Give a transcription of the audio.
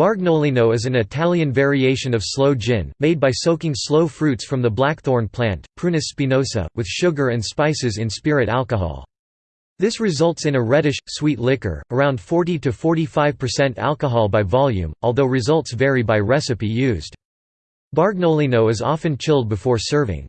Bargnolino is an Italian variation of sloe gin, made by soaking sloe fruits from the blackthorn plant, Prunus spinosa, with sugar and spices in spirit alcohol. This results in a reddish, sweet liquor, around 40–45% alcohol by volume, although results vary by recipe used. Bargnolino is often chilled before serving.